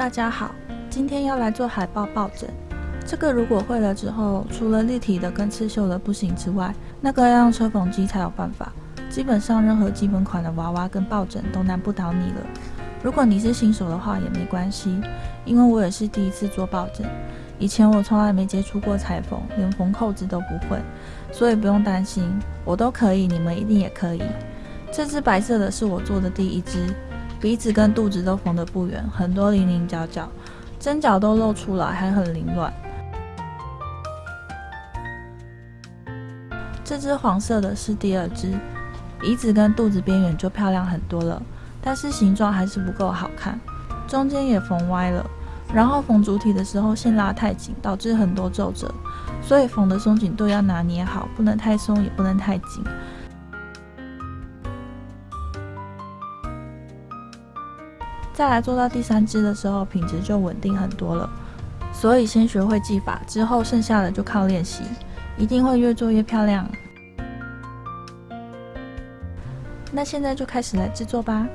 大家好，今天要来做海报抱枕。这个如果会了之后，除了立体的跟刺绣的不行之外，那个要用车缝机才有办法。基本上任何基本款的娃娃跟抱枕都难不倒你了。如果你是新手的话也没关系，因为我也是第一次做抱枕，以前我从来没接触过裁缝，连缝扣子都不会，所以不用担心，我都可以，你们一定也可以。这只白色的是我做的第一只。鼻子跟肚子都缝得不圆，很多棱棱角角，针脚都露出来，还很凌乱。这只黄色的是第二只，鼻子跟肚子边缘就漂亮很多了，但是形状还是不够好看，中间也缝歪了。然后缝主体的时候线拉太紧，导致很多皱褶，所以缝的松紧度要拿捏好，不能太松，也不能太紧。再来做到第三支的时候，品质就稳定很多了。所以先学会技法，之后剩下的就靠练习，一定会越做越漂亮。那现在就开始来制作吧。